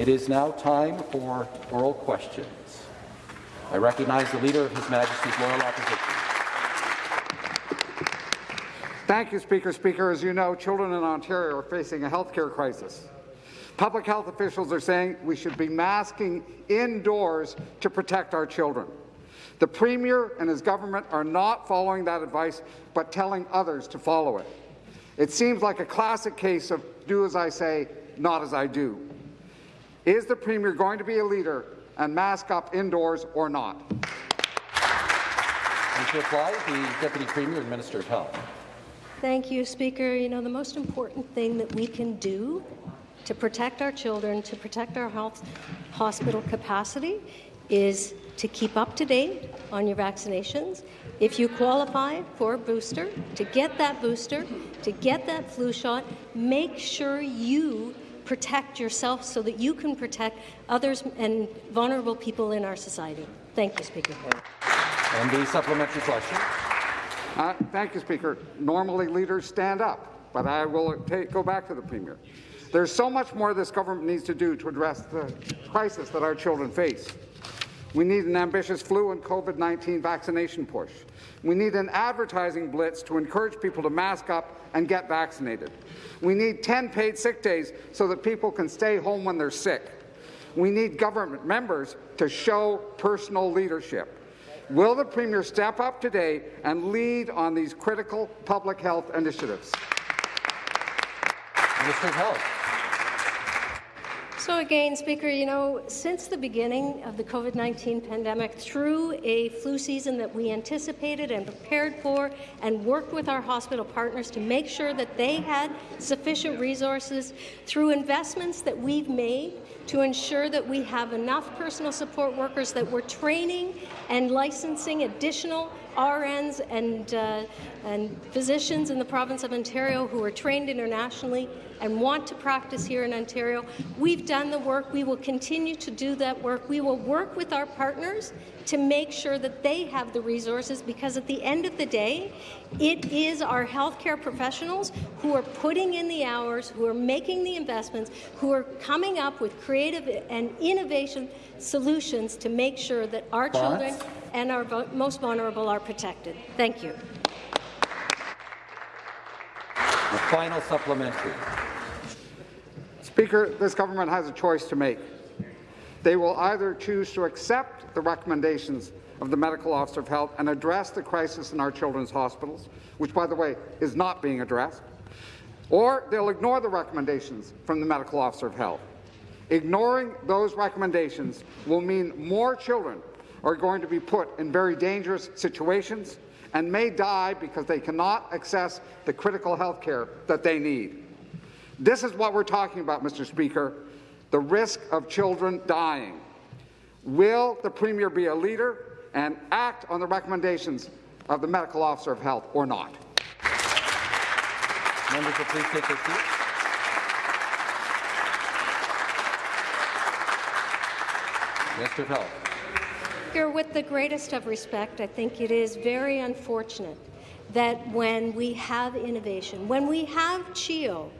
It is now time for oral questions. I recognize the Leader of His Majesty's Loyal Opposition. Thank you, Speaker. Speaker, as you know, children in Ontario are facing a health care crisis. Public health officials are saying we should be masking indoors to protect our children. The Premier and his government are not following that advice, but telling others to follow it. It seems like a classic case of do as I say, not as I do. Is the Premier going to be a leader and mask up indoors or not? And to reply, the Deputy Premier and Minister of Health. Thank you, Speaker. You know, the most important thing that we can do to protect our children, to protect our health hospital capacity, is to keep up to date on your vaccinations. If you qualify for a booster, to get that booster, to get that flu shot, make sure you protect yourself so that you can protect others and vulnerable people in our society. Thank you, Speaker. And the supplementary question. Uh, thank you, Speaker. Normally, leaders stand up, but I will take, go back to the Premier. There's so much more this government needs to do to address the crisis that our children face. We need an ambitious flu and COVID-19 vaccination push. We need an advertising blitz to encourage people to mask up and get vaccinated. We need 10 paid sick days so that people can stay home when they're sick. We need government members to show personal leadership. Will the Premier step up today and lead on these critical public health initiatives? Minister Health. So again, Speaker, you know, since the beginning of the COVID-19 pandemic, through a flu season that we anticipated and prepared for and worked with our hospital partners to make sure that they had sufficient resources, through investments that we've made to ensure that we have enough personal support workers that we're training and licensing additional RNs and, uh, and physicians in the province of Ontario who are trained internationally and want to practice here in Ontario. We've done the work. We will continue to do that work. We will work with our partners to make sure that they have the resources because at the end of the day, it is our healthcare professionals who are putting in the hours, who are making the investments, who are coming up with creative and innovation solutions to make sure that our children and our most vulnerable are protected. Thank you. The final supplementary. Speaker, this government has a choice to make. They will either choose to accept the recommendations of the Medical Officer of Health and address the crisis in our children's hospitals, which, by the way, is not being addressed, or they'll ignore the recommendations from the Medical Officer of Health. Ignoring those recommendations will mean more children are going to be put in very dangerous situations and may die because they cannot access the critical health care that they need. This is what we're talking about, Mr. Speaker, the risk of children dying. Will the Premier be a leader and act on the recommendations of the Medical Officer of Health or not? Members will please take their seats. Minister Health. With the greatest of respect, I think it is very unfortunate that when we have innovation, when we have CHEO,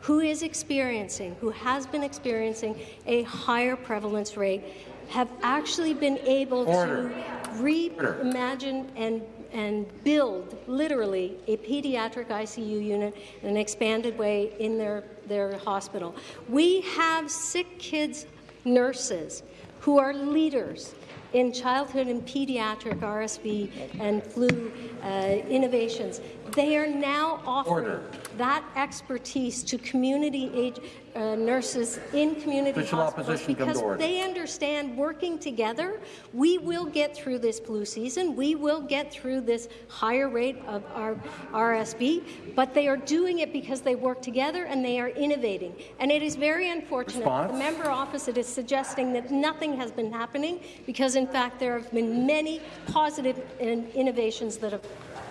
who is experiencing, who has been experiencing a higher prevalence rate, have actually been able Order. to reimagine and and build literally a pediatric ICU unit in an expanded way in their, their hospital. We have sick kids nurses who are leaders in childhood and pediatric RSV and flu uh, innovations. They are now offering Order. that expertise to community age, uh, nurses in community Official hospitals because they understand working together, we will get through this flu season, we will get through this higher rate of our RSV, but they are doing it because they work together and they are innovating. And it is very unfortunate the member opposite is suggesting that nothing has been happening because, in fact, there have been many positive in innovations that have.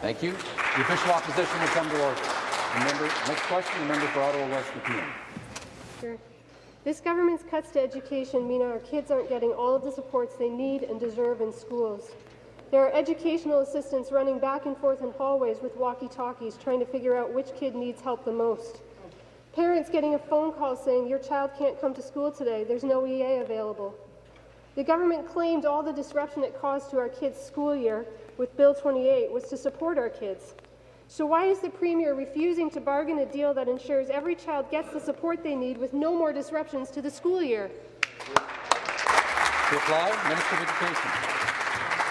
Thank you. The official opposition will come to order. Member, next question, the member for Ottawa West Nepean. This government's cuts to education mean our kids aren't getting all of the supports they need and deserve in schools. There are educational assistants running back and forth in hallways with walkie-talkies trying to figure out which kid needs help the most. Parents getting a phone call saying your child can't come to school today, there's no EA available. The government claimed all the disruption it caused to our kids' school year with Bill 28 was to support our kids. So why is the Premier refusing to bargain a deal that ensures every child gets the support they need with no more disruptions to the school year? To reply, Minister of Education.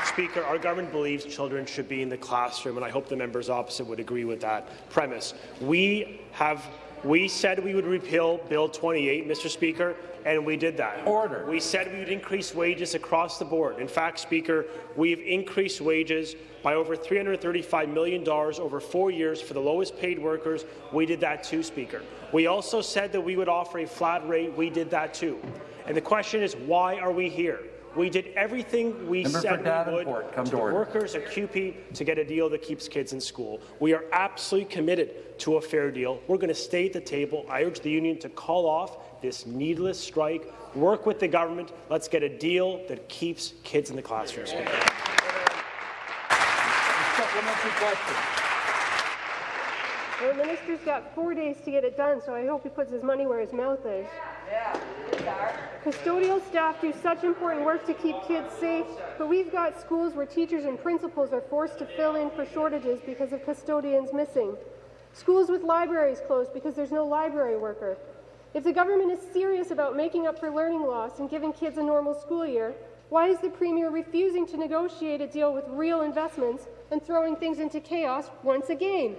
Speaker, our government believes children should be in the classroom, and I hope the members opposite would agree with that premise. We have we said we would repeal Bill 28, Mr. Speaker, and we did that. Order. We said we would increase wages across the board. In fact, Speaker, we've increased wages by over $335 million over four years for the lowest paid workers. We did that too, Speaker. We also said that we would offer a flat rate. We did that too. And the question is, why are we here? We did everything we Member said we would Davenport, come to to the workers at CUPE to get a deal that keeps kids in school. We are absolutely committed to a fair deal. We're going to stay at the table. I urge the union to call off this needless strike, work with the government. Let's get a deal that keeps kids in the classrooms. Speaker. Supplementary question. The minister's got four days to get it done, so I hope he puts his money where his mouth is. Custodial staff do such important work to keep kids safe, but we've got schools where teachers and principals are forced to fill in for shortages because of custodians missing. Schools with libraries closed because there's no library worker. If the government is serious about making up for learning loss and giving kids a normal school year, why is the Premier refusing to negotiate a deal with real investments and throwing things into chaos once again?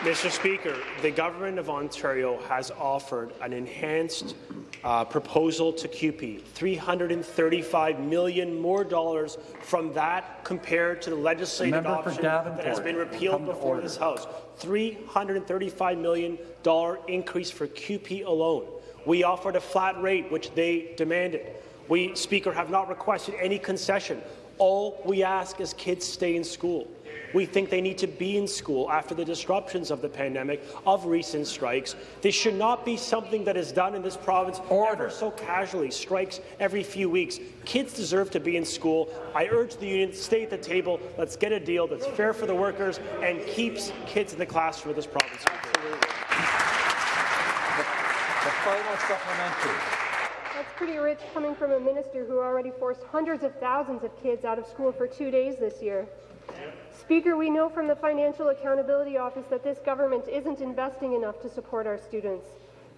Mr. Speaker, the Government of Ontario has offered an enhanced uh, proposal to CUPE, 335 million more dollars from that compared to the legislative Member option that has been repealed before this House. $335 million increase for CUPE alone. We offered a flat rate, which they demanded. We, Speaker, have not requested any concession. All we ask is kids stay in school. We think they need to be in school after the disruptions of the pandemic, of recent strikes. This should not be something that is done in this province Order. ever so casually, strikes every few weeks. Kids deserve to be in school. I urge the union, to stay at the table. Let's get a deal that's fair for the workers and keeps kids in the classroom of this province. The final supplementary. That's pretty rich coming from a minister who already forced hundreds of thousands of kids out of school for two days this year. Speaker, we know from the Financial Accountability Office that this government isn't investing enough to support our students.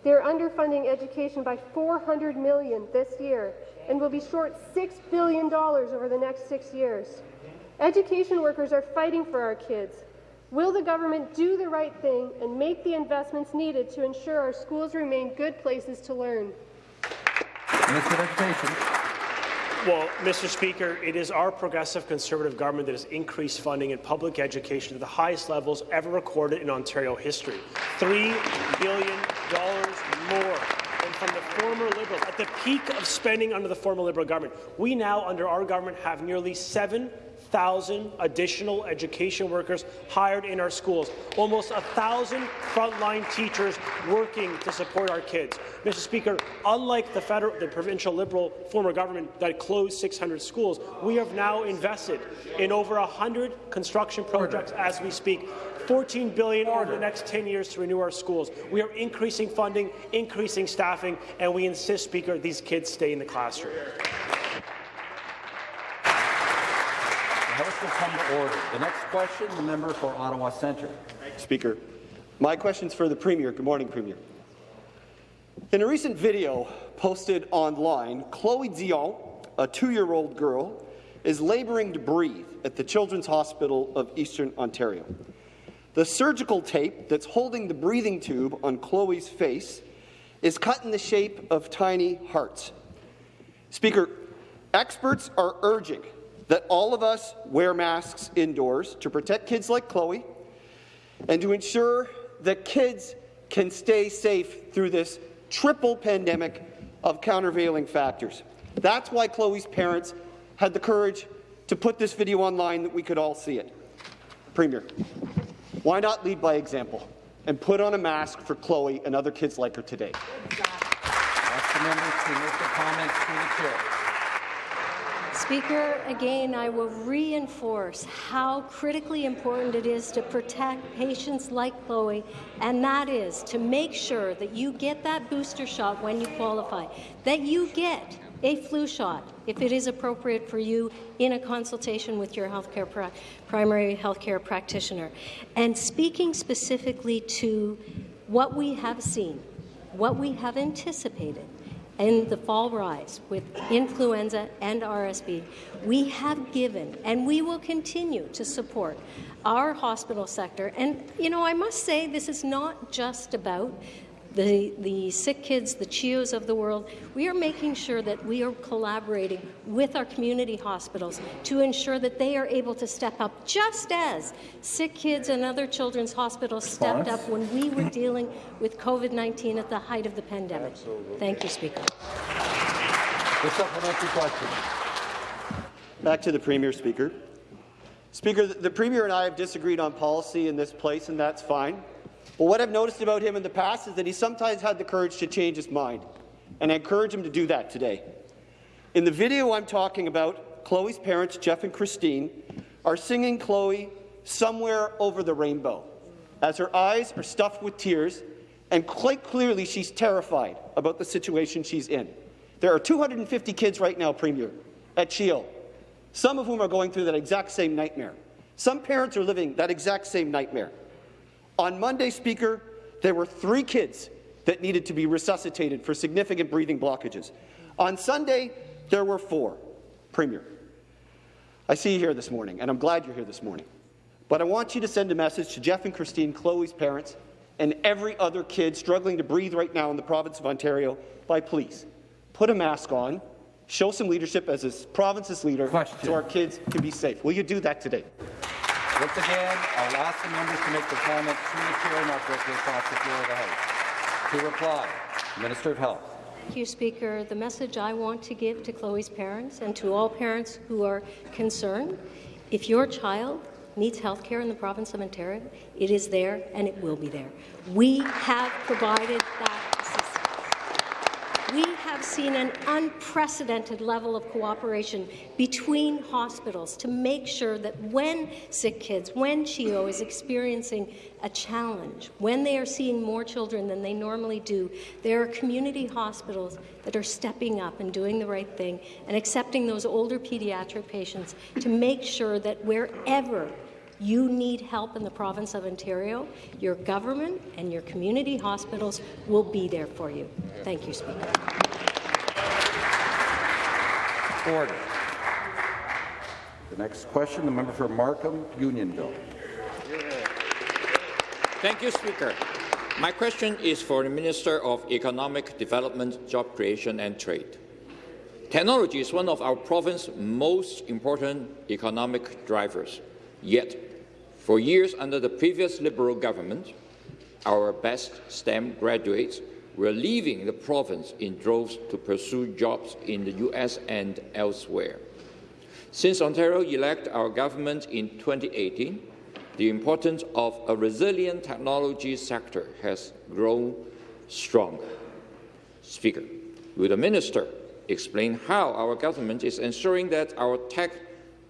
They're underfunding education by 400 million this year and will be short $6 billion over the next six years. Education workers are fighting for our kids. Will the government do the right thing and make the investments needed to ensure our schools remain good places to learn? Of Education. Well, Mr. Speaker, it is our progressive Conservative government that has increased funding in public education to the highest levels ever recorded in Ontario history. $3 billion more than from the former Liberals. At the peak of spending under the former Liberal government, we now, under our government, have nearly 7,000 additional education workers hired in our schools, almost 1,000 frontline teachers working to support our kids. Mr. Speaker, unlike the federal, the provincial Liberal former government that closed 600 schools, we have now invested in over 100 construction projects as we speak. 14 billion over the next 10 years to renew our schools. We are increasing funding, increasing staffing, and we insist, Speaker, these kids stay in the classroom. The House will come to order. The next question, the member for Ottawa Centre. Speaker. My question is for the Premier. Good morning, Premier. In a recent video posted online, Chloe Dion, a two-year-old girl, is labouring to breathe at the Children's Hospital of Eastern Ontario. The surgical tape that's holding the breathing tube on Chloe's face is cut in the shape of tiny hearts. Speaker, experts are urging that all of us wear masks indoors to protect kids like Chloe and to ensure that kids can stay safe through this triple pandemic of countervailing factors. That's why Chloe's parents had the courage to put this video online that we could all see it. Premier, why not lead by example and put on a mask for Chloe and other kids like her today? Ask the to make their comments the chair. Speaker, again, I will reinforce how critically important it is to protect patients like Chloe, and that is to make sure that you get that booster shot when you qualify, that you get a flu shot if it is appropriate for you in a consultation with your healthcare primary healthcare practitioner. And speaking specifically to what we have seen, what we have anticipated, in the fall rise with influenza and RSV, we have given and we will continue to support our hospital sector. And, you know, I must say this is not just about the, the sick kids, the CHEOs of the world, we are making sure that we are collaborating with our community hospitals to ensure that they are able to step up, just as sick kids and other children's hospitals stepped up when we were dealing with COVID-19 at the height of the pandemic. Absolutely. Thank you, Speaker. The supplementary question. Back to the Premier, Speaker. Speaker, the Premier and I have disagreed on policy in this place, and that's fine. But what I've noticed about him in the past is that he sometimes had the courage to change his mind, and I encourage him to do that today. In the video I'm talking about, Chloe's parents, Jeff and Christine, are singing Chloe somewhere over the rainbow as her eyes are stuffed with tears, and quite clearly she's terrified about the situation she's in. There are 250 kids right now, Premier, at CHEO, some of whom are going through that exact same nightmare. Some parents are living that exact same nightmare. On Monday, Speaker, there were three kids that needed to be resuscitated for significant breathing blockages. On Sunday, there were four. Premier, I see you here this morning, and I'm glad you're here this morning. But I want you to send a message to Jeff and Christine, Chloe's parents, and every other kid struggling to breathe right now in the province of Ontario by please put a mask on, show some leadership as this province's leader Question. so our kids can be safe. Will you do that today? Once again, I'll ask the members to make their comments through the chair, not directly across the floor of the House. To reply, Minister of Health. Thank you, Speaker. The message I want to give to Chloe's parents and to all parents who are concerned, if your child needs health care in the province of Ontario, it is there and it will be there. We have provided that have seen an unprecedented level of cooperation between hospitals to make sure that when sick kids, when CHEO is experiencing a challenge, when they are seeing more children than they normally do, there are community hospitals that are stepping up and doing the right thing and accepting those older pediatric patients to make sure that wherever you need help in the province of Ontario, your government and your community hospitals will be there for you. Thank you, Speaker. Order. The next question, the member for Markham, Unionville. Thank you, Speaker. My question is for the Minister of Economic Development, Job Creation and Trade. Technology is one of our province's most important economic drivers. Yet, for years under the previous Liberal government, our best STEM graduates were leaving the province in droves to pursue jobs in the US and elsewhere. Since Ontario elected our government in 2018, the importance of a resilient technology sector has grown stronger. Speaker, will the minister explain how our government is ensuring that our tech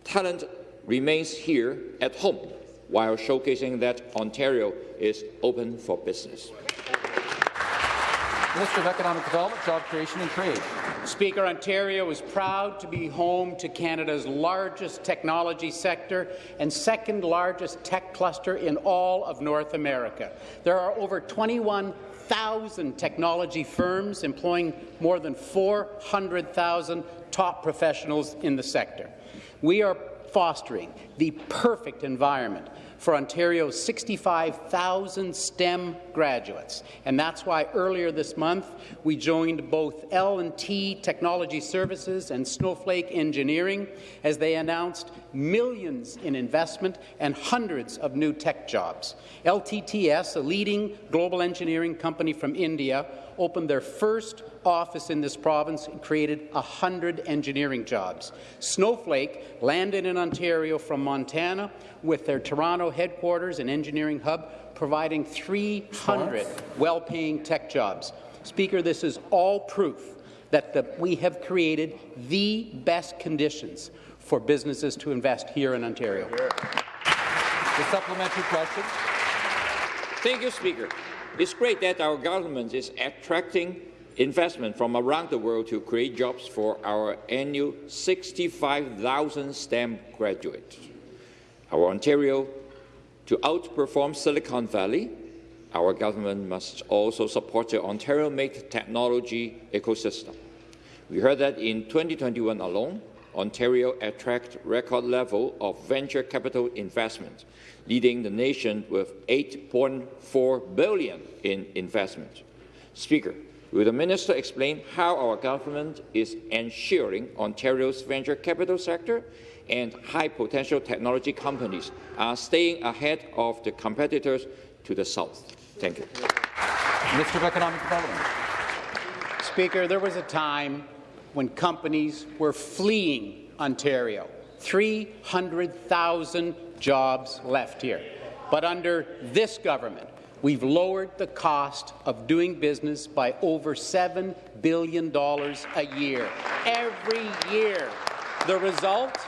talent remains here at home while showcasing that Ontario is open for business. Minister of Economic Development, Job Creation and Trade. Speaker, Ontario is proud to be home to Canada's largest technology sector and second largest tech cluster in all of North America. There are over 21,000 technology firms employing more than 400,000 top professionals in the sector. We are fostering the perfect environment for Ontario's 65,000 STEM graduates. And that's why earlier this month we joined both L&T Technology Services and Snowflake Engineering as they announced millions in investment and hundreds of new tech jobs. LTTS, a leading global engineering company from India, opened their first office in this province and created 100 engineering jobs. Snowflake landed in Ontario from Montana with their Toronto headquarters and engineering hub, providing 300 well-paying tech jobs. Speaker, this is all proof that the, we have created the best conditions for businesses to invest here in Ontario. The supplementary question. Thank you, Speaker. It's great that our government is attracting investment from around the world to create jobs for our annual 65,000 STEM graduates. Our Ontario, to outperform Silicon Valley, our government must also support the Ontario-made technology ecosystem. We heard that in 2021 alone, Ontario attracted record level of venture capital investment, leading the nation with 8.4 billion in investment. Speaker, will the minister explain how our government is ensuring Ontario's venture capital sector and high-potential technology companies are staying ahead of the competitors to the south? Thank you. Mr. Economic Development. Speaker, there was a time when companies were fleeing Ontario. 300,000 jobs left here. But under this government, we've lowered the cost of doing business by over $7 billion a year. Every year. The result?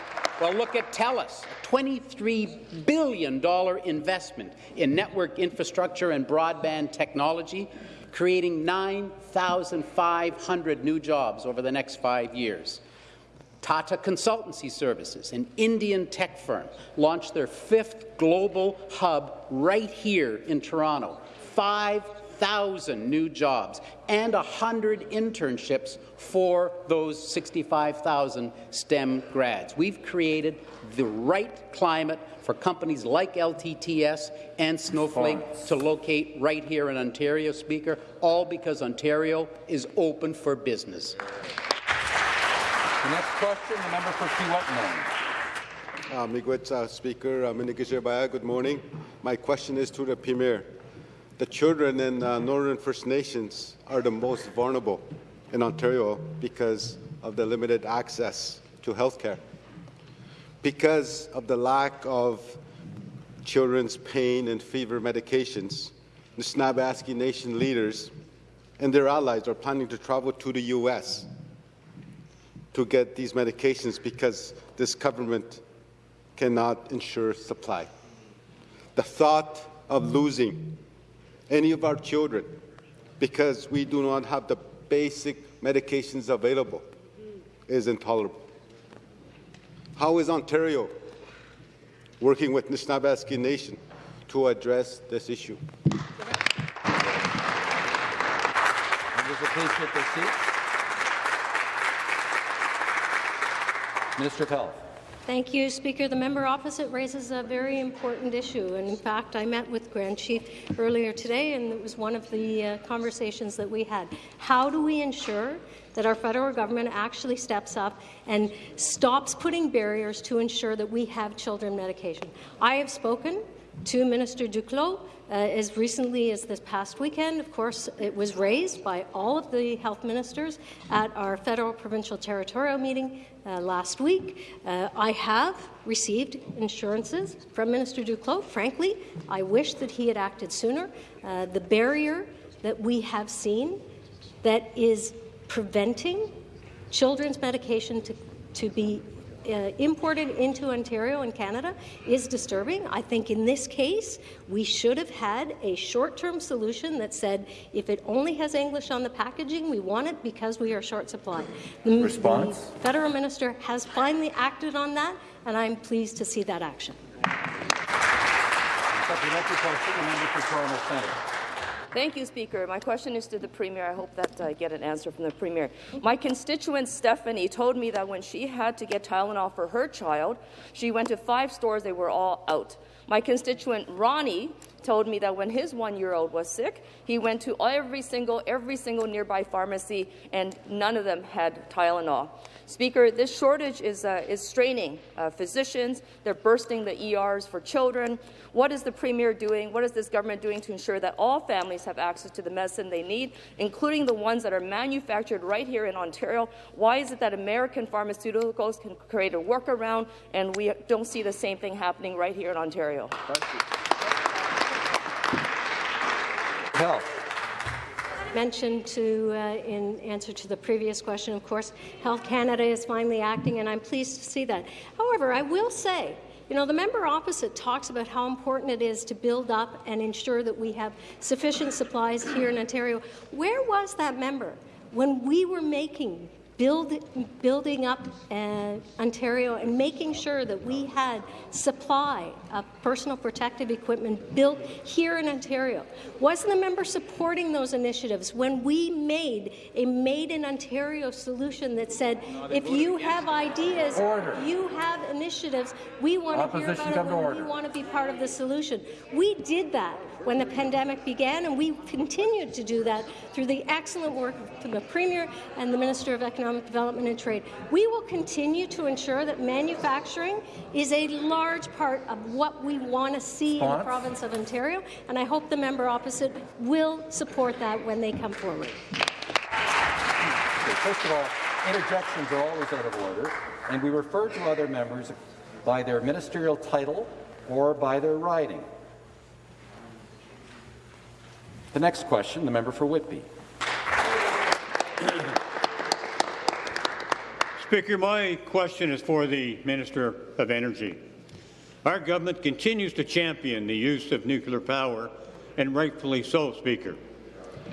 Well, look at TELUS, a $23 billion investment in network infrastructure and broadband technology, creating 9,500 new jobs over the next five years. Tata Consultancy Services, an Indian tech firm, launched their fifth global hub right here in Toronto. 5,000 new jobs and 100 internships for those 65,000 STEM grads. We've created the right climate for companies like LTTS and Snowflake to locate right here in Ontario, Speaker, all because Ontario is open for business. The next question, the member for Kiiwetinoong. Uh, Miigwech, uh, Speaker, uh, Minikijibaya, good morning. My question is to the Premier. The children in uh, Northern First Nations are the most vulnerable in Ontario because of the limited access to health care. Because of the lack of children's pain and fever medications, the Nishnawbe Aski Nation leaders and their allies are planning to travel to the U.S. to get these medications because this government cannot ensure supply. The thought of losing any of our children because we do not have the basic medications available is intolerable. How is Ontario working with Nishnawbe Aski Nation to address this issue? Minister of Health. Thank you, Speaker. The member opposite raises a very important issue. And in fact, I met with Grand Chief earlier today, and it was one of the uh, conversations that we had. How do we ensure that our federal government actually steps up and stops putting barriers to ensure that we have children medication? I have spoken to Minister Duclos uh, as recently as this past weekend. Of course, it was raised by all of the health ministers at our federal, provincial, territorial meeting uh, last week. Uh, I have received insurances from Minister Duclos. Frankly, I wish that he had acted sooner. Uh, the barrier that we have seen that is preventing children's medication to, to be uh, imported into Ontario and Canada is disturbing. I think in this case, we should have had a short-term solution that said if it only has English on the packaging, we want it because we are short supply. The, Response? the federal minister has finally acted on that, and I'm pleased to see that action. Supplementary question, the member for Toronto Centre. Thank you, Speaker. My question is to the Premier. I hope that I get an answer from the Premier. My constituent Stephanie told me that when she had to get Tylenol for her child, she went to five stores, they were all out. My constituent Ronnie told me that when his one-year-old was sick, he went to every single, every single nearby pharmacy, and none of them had Tylenol. Speaker, this shortage is, uh, is straining uh, physicians. They're bursting the ERs for children. What is the Premier doing? What is this government doing to ensure that all families have access to the medicine they need, including the ones that are manufactured right here in Ontario? Why is it that American pharmaceuticals can create a workaround and we don't see the same thing happening right here in Ontario? Health. Mentioned to, uh, in answer to the previous question, of course, Health Canada is finally acting, and I'm pleased to see that. However, I will say, you know, the member opposite talks about how important it is to build up and ensure that we have sufficient supplies here in Ontario. Where was that member when we were making build, building up uh, Ontario and making sure that we had supply of personal protective equipment built here in Ontario. Wasn't the member supporting those initiatives when we made a Made in Ontario solution that said, if you have ideas, Order. you have initiatives, we want to hear about it order. we want to be part of the solution. We did that when the pandemic began, and we continued to do that through the excellent work of the Premier and the Minister of Economic Development and Trade. We will continue to ensure that manufacturing is a large part of what we want to see in the province of Ontario, and I hope the member opposite will support that when they come forward. Okay, First of all, interjections are always out of order, and we refer to other members by their ministerial title or by their riding. The next question, the member for Whitby. Speaker, my question is for the Minister of Energy. Our government continues to champion the use of nuclear power, and rightfully so, Speaker.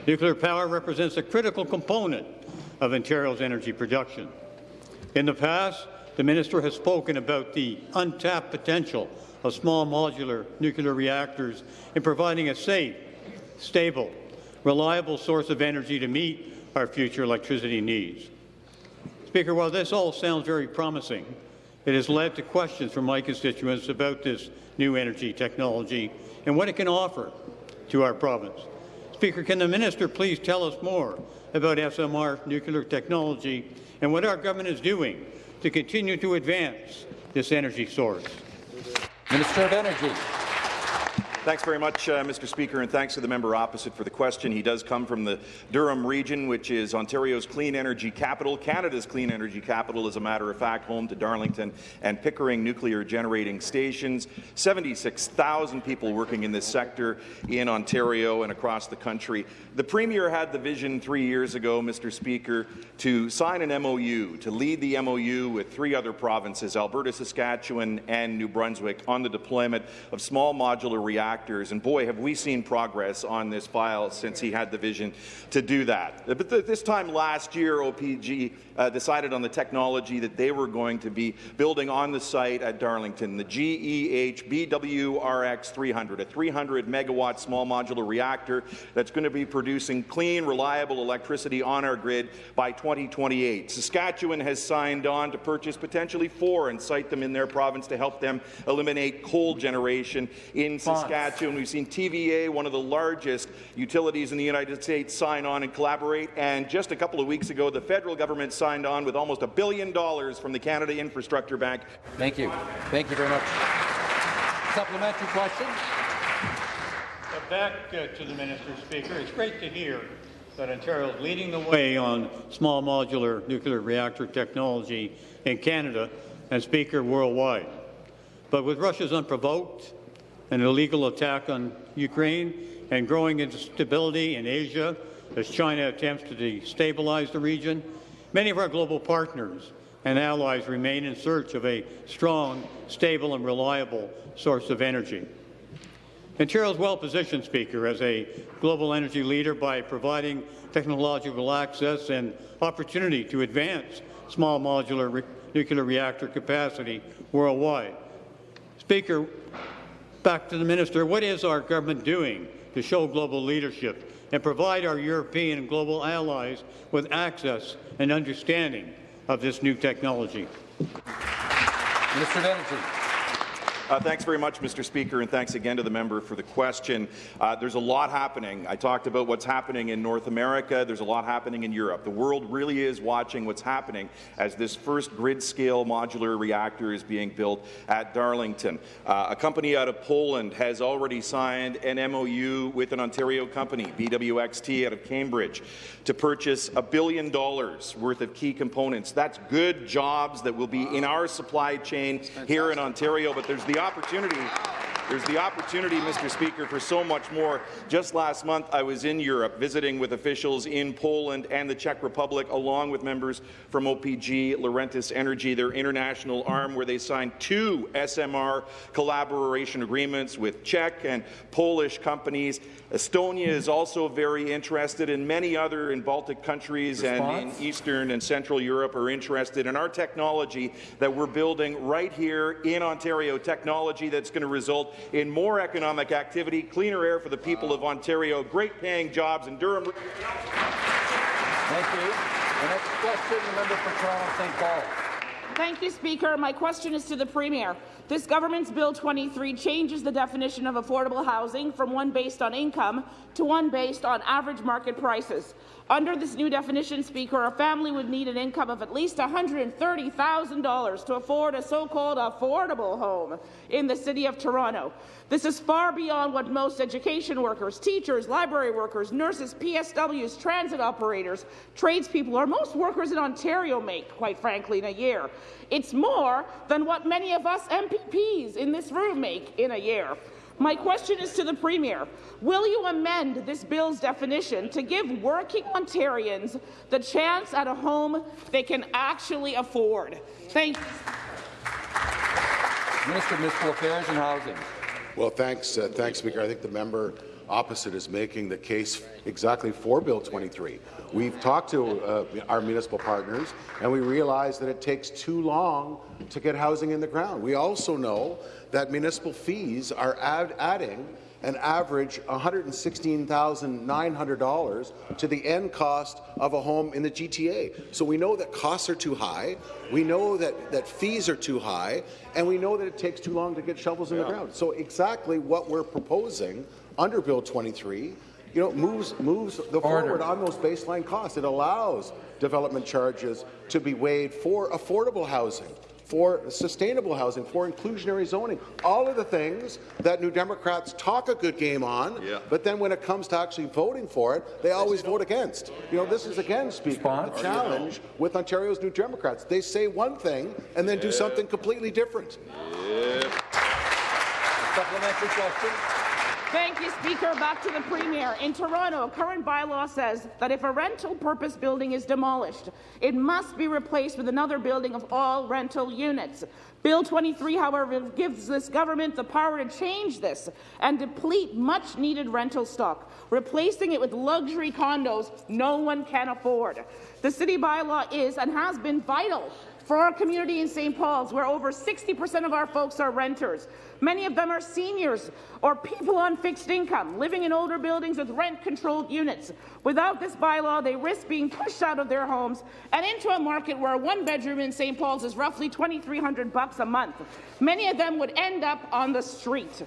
Nuclear power represents a critical component of Ontario's energy production. In the past, the minister has spoken about the untapped potential of small modular nuclear reactors in providing a safe, stable, reliable source of energy to meet our future electricity needs. Speaker, while this all sounds very promising, it has led to questions from my constituents about this new energy technology and what it can offer to our province. Speaker, can the minister please tell us more about SMR nuclear technology and what our government is doing to continue to advance this energy source? Minister of Energy. Thanks very much, uh, Mr. Speaker, and thanks to the member opposite for the question. He does come from the Durham region, which is Ontario's clean energy capital, Canada's clean energy capital, as a matter of fact, home to Darlington and Pickering nuclear generating stations. 76,000 people working in this sector in Ontario and across the country. The Premier had the vision three years ago, Mr. Speaker, to sign an MOU, to lead the MOU with three other provinces, Alberta, Saskatchewan, and New Brunswick, on the deployment of small modular reactors. And boy, have we seen progress on this file since he had the vision to do that. But th this time last year, OPG uh, decided on the technology that they were going to be building on the site at Darlington, the E GEH BWRX 300, a 300 megawatt small modular reactor that's going to be producing clean, reliable electricity on our grid by 2028. Saskatchewan has signed on to purchase potentially four and site them in their province to help them eliminate coal generation in Saskatchewan. We've seen TVA, one of the largest utilities in the United States, sign on and collaborate. And just a couple of weeks ago, the federal government signed on with almost a billion dollars from the Canada Infrastructure Bank. Thank you. Thank you very much. Supplementary question. Back uh, to the Minister, Speaker. It's great to hear that Ontario is leading the way on small modular nuclear reactor technology in Canada and, Speaker, worldwide. But with Russia's unprovoked and illegal attack on Ukraine and growing instability in Asia as China attempts to destabilize the region, many of our global partners and allies remain in search of a strong, stable and reliable source of energy. Ontario is well positioned, Speaker, as a global energy leader by providing technological access and opportunity to advance small modular re nuclear reactor capacity worldwide. Speaker, back to the minister, what is our government doing to show global leadership and provide our European and global allies with access and understanding of this new technology? Of Energy. Uh, thanks very much, Mr. Speaker, and thanks again to the member for the question. Uh, there's a lot happening. I talked about what's happening in North America. There's a lot happening in Europe. The world really is watching what's happening as this first grid-scale modular reactor is being built at Darlington. Uh, a company out of Poland has already signed an MOU with an Ontario company, BWXT, out of Cambridge, to purchase a billion dollars worth of key components. That's good jobs that will be in our supply chain here in Ontario, but there's the opportunity There's the opportunity, Mr. Speaker, for so much more. Just last month, I was in Europe visiting with officials in Poland and the Czech Republic, along with members from OPG, Laurentis Energy, their international arm, where they signed two SMR collaboration agreements with Czech and Polish companies. Estonia is also very interested, and many other in Baltic countries Response? and in Eastern and Central Europe are interested in our technology that we're building right here in Ontario, technology that's going to result in more economic activity, cleaner air for the people of Ontario, great paying jobs in Durham. Thank you. The next question, the member for Toronto St. Paul. Thank you, Speaker. My question is to the Premier. This government's Bill 23 changes the definition of affordable housing from one based on income to one based on average market prices. Under this new definition, Speaker, a family would need an income of at least $130,000 to afford a so-called affordable home in the City of Toronto. This is far beyond what most education workers, teachers, library workers, nurses, PSWs, transit operators, tradespeople, or most workers in Ontario make, quite frankly, in a year. It's more than what many of us MPPs in this room make in a year. My question is to the Premier. Will you amend this bill's definition to give working Ontarians the chance at a home they can actually afford? Thank you. Minister of Municipal Affairs and Housing. Well, thanks, uh, thanks, Speaker. I think the member opposite is making the case exactly for Bill 23. We've talked to uh, our municipal partners, and we realize that it takes too long to get housing in the ground. We also know that municipal fees are add adding an average $116,900 to the end cost of a home in the GTA. So we know that costs are too high, we know that, that fees are too high, and we know that it takes too long to get shovels in the ground. So exactly what we're proposing under Bill 23 you know, moves moves the forward on those baseline costs. It allows development charges to be waived for affordable housing, for sustainable housing, for inclusionary zoning, all of the things that New Democrats talk a good game on, Yeah. but then when it comes to actually voting for it, they always vote against. You know, this is again, Speaker, the challenge with Ontario's New Democrats. They say one thing and then do something completely different. Supplementary question. Thank you, Speaker. Back to the Premier. In Toronto, current bylaw says that if a rental purpose building is demolished, it must be replaced with another building of all rental units. Bill 23, however, gives this government the power to change this and deplete much-needed rental stock, replacing it with luxury condos no one can afford. The city bylaw is and has been vital for our community in St. Paul's, where over 60% of our folks are renters. Many of them are seniors or people on fixed income, living in older buildings with rent-controlled units. Without this bylaw, they risk being pushed out of their homes and into a market where a one bedroom in St. Paul's is roughly 2,300 bucks a month. Many of them would end up on the street.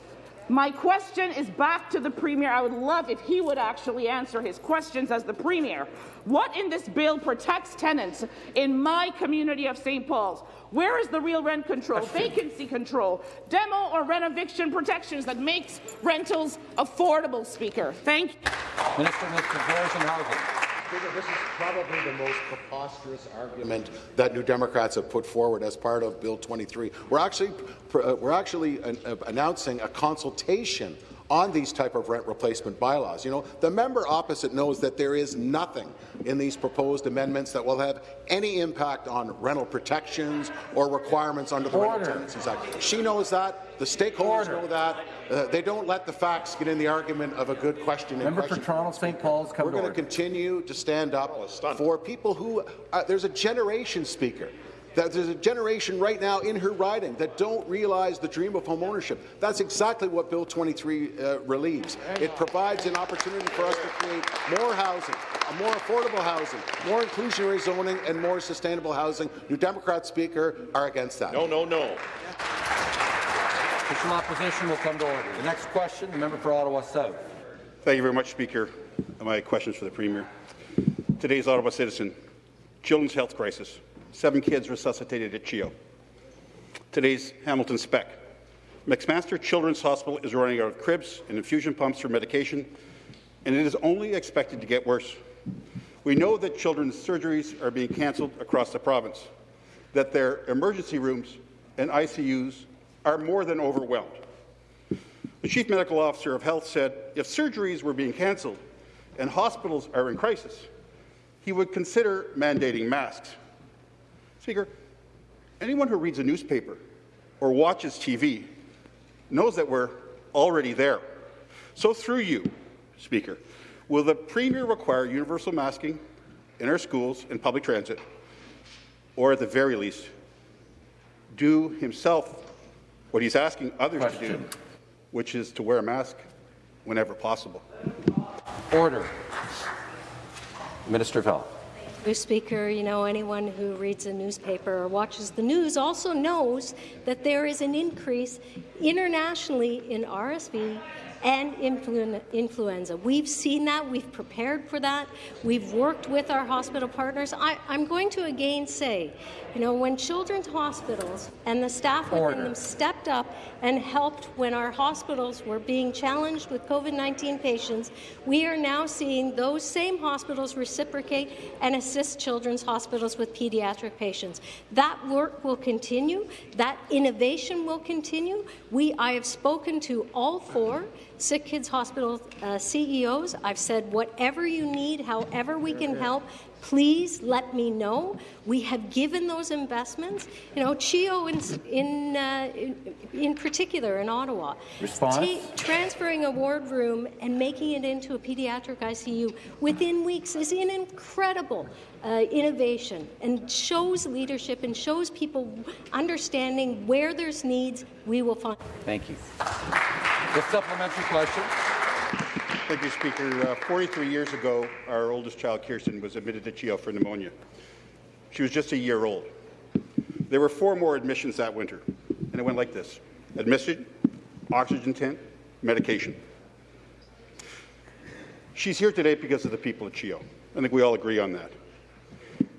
My question is back to the Premier. I would love if he would actually answer his questions as the Premier. What in this bill protects tenants in my community of St. Paul's? Where is the real rent control, vacancy control, demo or rent eviction protections that makes rentals affordable, Speaker? Thank you. Minister of Municipal and Housing. Speaker, this is probably the most preposterous argument that New Democrats have put forward as part of Bill 23. We're actually, we're actually uh, uh, announcing a consultation on these type of rent replacement bylaws. You know, the member opposite knows that there is nothing in these proposed amendments that will have any impact on rental protections or requirements under the Rental Tenancies Act. She knows that. The stakeholders know that. Uh, they don't let the facts get in the argument of a good question. Member for. Toronto St. Paul's come We're going to continue to stand up for people who uh, there's a generation speaker. That there's a generation right now in her riding that don't realize the dream of homeownership. That's exactly what Bill 23 uh, relieves. It provides an opportunity for us to create more housing, a more affordable housing, more inclusionary zoning, and more sustainable housing. New Democrat Speaker are against that. No, no, no. Official opposition will come to order. The next question, the member for Ottawa South. Thank you very much, Speaker. My question is for the Premier. Today's Ottawa citizen, children's health crisis, seven kids resuscitated at CHEO. Today's Hamilton spec. McMaster Children's Hospital is running out of cribs and infusion pumps for medication, and it is only expected to get worse. We know that children's surgeries are being cancelled across the province, that their emergency rooms and ICUs are more than overwhelmed. The Chief Medical Officer of Health said if surgeries were being cancelled and hospitals are in crisis, he would consider mandating masks. Speaker, anyone who reads a newspaper or watches TV knows that we're already there. So through you, Speaker, will the Premier require universal masking in our schools and public transit, or at the very least, do himself what he's asking others Question. to do, which is to wear a mask whenever possible? Order. Minister of Health. Speaker, you know, anyone who reads a newspaper or watches the news also knows that there is an increase internationally in RSV and influ influenza. We've seen that. We've prepared for that. We've worked with our hospital partners. I, am going to again say, you know, when children's hospitals and the staff Order. within them stepped up and helped when our hospitals were being challenged with COVID-19 patients, we are now seeing those same hospitals reciprocate and assist children's hospitals with pediatric patients. That work will continue. That innovation will continue. We, I have spoken to all four Sick Kids Hospital uh, CEOs. I've said whatever you need, however we can help, please let me know. We have given those investments. You know, CHEO in in, uh, in, in, particular in Ottawa, Response: transferring a ward room and making it into a pediatric ICU within weeks is an incredible uh, innovation and shows leadership and shows people understanding where there's needs. We will find. Thank you. The supplementary question. Thank you, Speaker. Uh, 43 years ago, our oldest child, Kirsten, was admitted to CHEO for pneumonia. She was just a year old. There were four more admissions that winter, and it went like this. Admission, oxygen tent, medication. She's here today because of the people at CHEO. I think we all agree on that.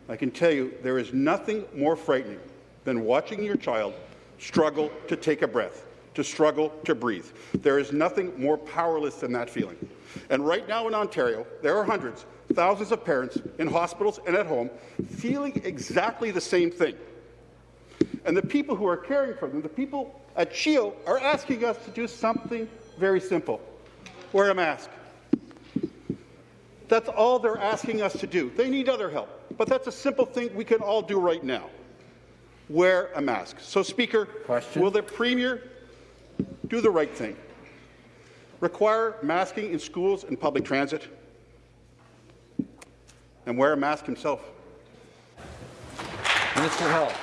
I can tell you there is nothing more frightening than watching your child struggle to take a breath to struggle to breathe. There is nothing more powerless than that feeling. And right now in Ontario, there are hundreds, thousands of parents in hospitals and at home feeling exactly the same thing. And the people who are caring for them, the people at CHEO, are asking us to do something very simple. Wear a mask. That's all they're asking us to do. They need other help, but that's a simple thing we can all do right now. Wear a mask. So, Speaker, Question? will the Premier do the right thing. Require masking in schools and public transit, and wear a mask himself. Minister Health.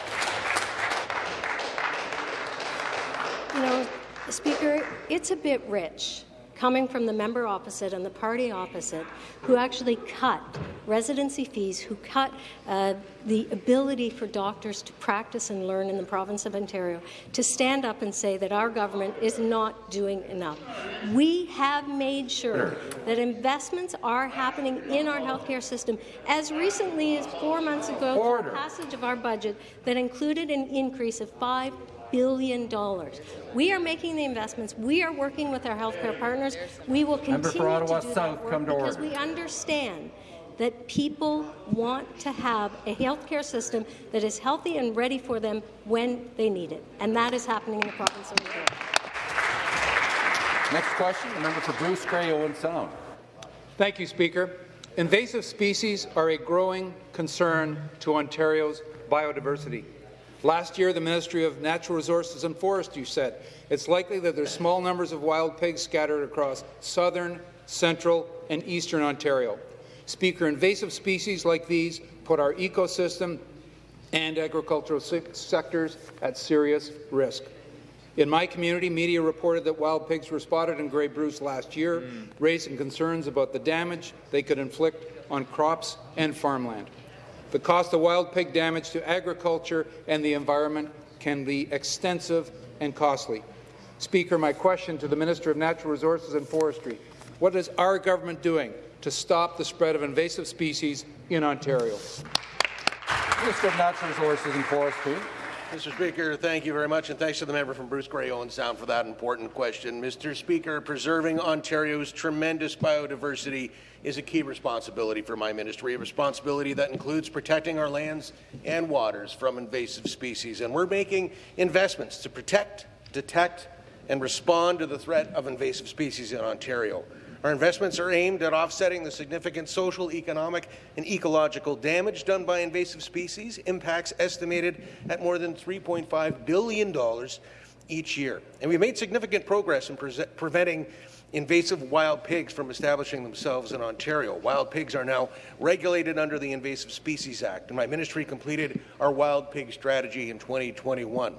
You know, Speaker, it's a bit rich coming from the member opposite and the party opposite, who actually cut residency fees, who cut uh, the ability for doctors to practice and learn in the province of Ontario, to stand up and say that our government is not doing enough. We have made sure that investments are happening in our healthcare system as recently as four months ago, Order. the passage of our budget that included an increase of five billion. dollars. We are making the investments. We are working with our healthcare partners. We will continue to do South, that work because order. we understand that people want to have a healthcare system that is healthy and ready for them when they need it. And that is happening in the province of Ontario. Next question, the member for Bruce Grey Owen Sound. Thank you, Speaker. Invasive species are a growing concern to Ontario's biodiversity. Last year, the Ministry of Natural Resources and Forestry said it's likely that there's small numbers of wild pigs scattered across southern, central, and eastern Ontario. Speaker, invasive species like these put our ecosystem and agricultural sectors at serious risk. In my community, media reported that wild pigs were spotted in Grey Bruce last year, mm. raising concerns about the damage they could inflict on crops and farmland. The cost of wild pig damage to agriculture and the environment can be extensive and costly. Speaker, my question to the Minister of Natural Resources and Forestry, what is our government doing to stop the spread of invasive species in Ontario? Minister of Natural Resources and Forestry. Mr. Speaker, thank you very much, and thanks to the member from Bruce Grey Owen Sound for that important question. Mr. Speaker, preserving Ontario's tremendous biodiversity is a key responsibility for my ministry, a responsibility that includes protecting our lands and waters from invasive species. And we're making investments to protect, detect, and respond to the threat of invasive species in Ontario. Our investments are aimed at offsetting the significant social, economic, and ecological damage done by invasive species, impacts estimated at more than $3.5 billion each year. And we've made significant progress in pre preventing invasive wild pigs from establishing themselves in Ontario. Wild pigs are now regulated under the Invasive Species Act, and my ministry completed our wild pig strategy in 2021.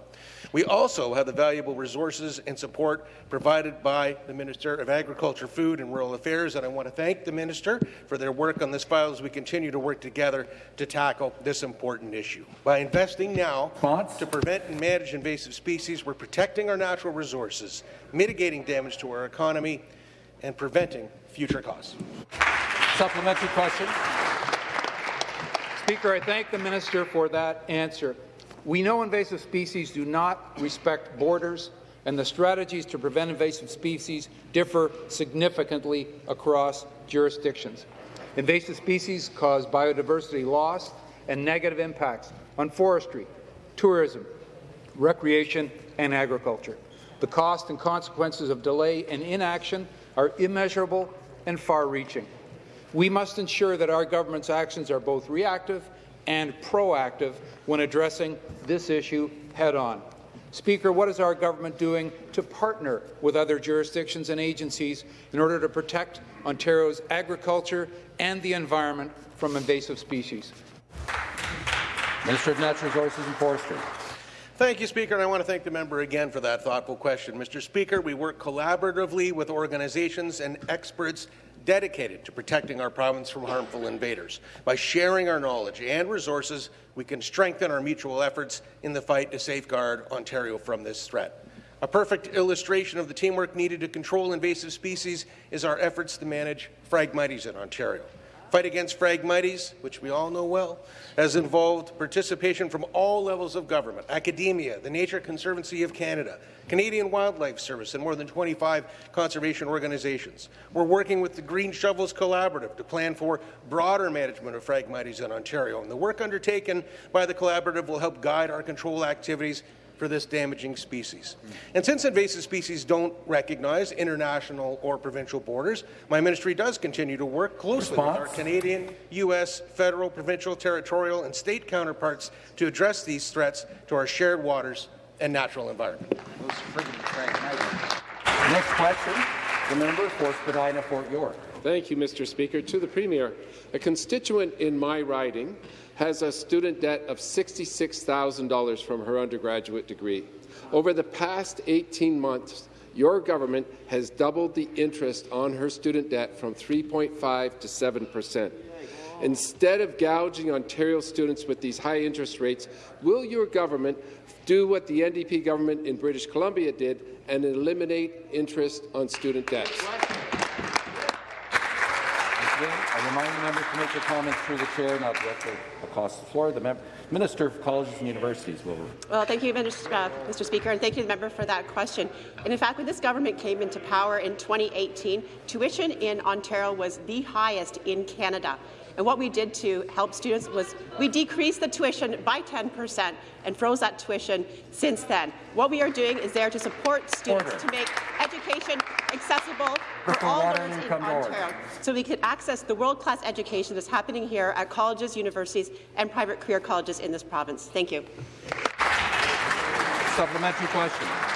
We also have the valuable resources and support provided by the Minister of Agriculture, Food and Rural Affairs, and I want to thank the Minister for their work on this file as we continue to work together to tackle this important issue. By investing now to prevent and manage invasive species, we're protecting our natural resources, mitigating damage to our economy, and preventing future costs. Supplementary question. Speaker, I thank the minister for that answer. We know invasive species do not respect borders, and the strategies to prevent invasive species differ significantly across jurisdictions. Invasive species cause biodiversity loss and negative impacts on forestry, tourism, recreation, and agriculture. The cost and consequences of delay and inaction are immeasurable and far-reaching. We must ensure that our government's actions are both reactive and proactive when addressing this issue head-on. Speaker, what is our government doing to partner with other jurisdictions and agencies in order to protect Ontario's agriculture and the environment from invasive species? Minister of Natural Resources and Forestry. Thank you, Speaker, and I want to thank the member again for that thoughtful question. Mr. Speaker, we work collaboratively with organizations and experts dedicated to protecting our province from harmful invaders. By sharing our knowledge and resources, we can strengthen our mutual efforts in the fight to safeguard Ontario from this threat. A perfect illustration of the teamwork needed to control invasive species is our efforts to manage Phragmites in Ontario. Fight against Phragmites, which we all know well, has involved participation from all levels of government, academia, the Nature Conservancy of Canada, Canadian Wildlife Service, and more than 25 conservation organizations. We're working with the Green Shovels Collaborative to plan for broader management of Phragmites in Ontario, and the work undertaken by the collaborative will help guide our control activities for this damaging species. And since invasive species don't recognize international or provincial borders, my ministry does continue to work closely Response? with our Canadian, U.S., federal, provincial, territorial, and state counterparts to address these threats to our shared waters and natural environment. Next question, the member for Spadina Fort York. Thank you, Mr. Speaker. To the Premier, a constituent in my riding has a student debt of $66,000 from her undergraduate degree. Over the past 18 months, your government has doubled the interest on her student debt from 3.5 to 7 percent. Instead of gouging Ontario students with these high interest rates, will your government do what the NDP government in British Columbia did and eliminate interest on student debts? I remind the members to make their comments through the chair, not directly across the floor. The Minister of Colleges and Universities will. Well, thank you, Mr. Uh, Mr. Speaker, and thank you, the member, for that question. And in fact, when this government came into power in 2018, tuition in Ontario was the highest in Canada. And what we did to help students was we decreased the tuition by 10 percent and froze that tuition since then. What we are doing is there to support students Order. to make education accessible for all learners in Ontario, so we can access the world-class education that's happening here at colleges, universities, and private career colleges in this province. Thank you. Supplementary question.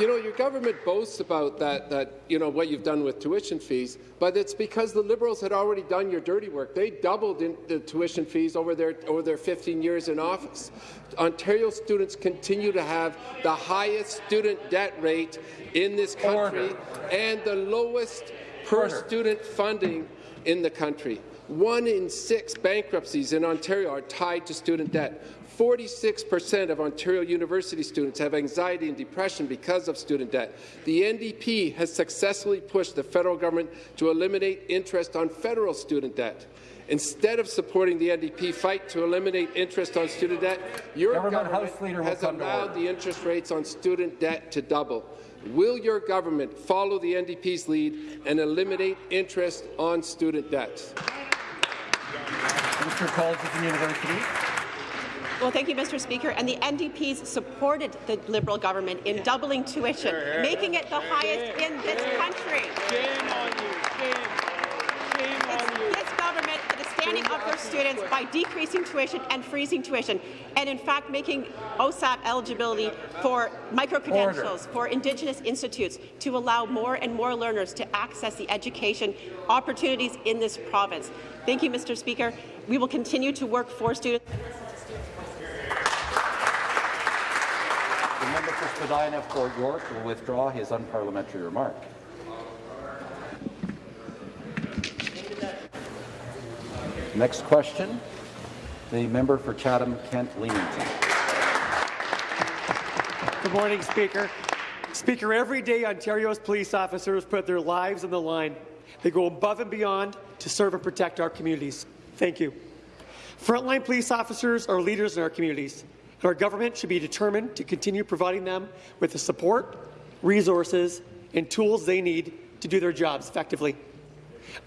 You know, your government boasts about that, that, you know, what you've done with tuition fees, but it's because the Liberals had already done your dirty work. They doubled the tuition fees over their, over their 15 years in office. Ontario students continue to have the highest student debt rate in this country Order. and the lowest per Order. student funding in the country. One in six bankruptcies in Ontario are tied to student debt. 46% of Ontario University students have anxiety and depression because of student debt. The NDP has successfully pushed the federal government to eliminate interest on federal student debt. Instead of supporting the NDP fight to eliminate interest on student debt, your government, government has allowed the interest rates on student debt to double. Will your government follow the NDP's lead and eliminate interest on student debt? Mr. Colleges and Universities. Well, thank you, Mr. Speaker. And the NDPs supported the Liberal government in doubling tuition, making it the highest in this country. Shame on you. Shame. Shame It's on you. this government that is standing up for students by decreasing tuition and freezing tuition, and in fact making OSAP eligibility for micro-credentials for Indigenous institutes to allow more and more learners to access the education opportunities in this province. Thank you, Mr. Speaker. We will continue to work for students. The member of Spadina Fort York will withdraw his unparliamentary remark. Next question, the member for Chatham-Kent-Leamington. Good morning, Speaker. Speaker, every day Ontario's police officers put their lives on the line. They go above and beyond to serve and protect our communities. Thank you. Frontline police officers are leaders in our communities, and our government should be determined to continue providing them with the support, resources, and tools they need to do their jobs effectively.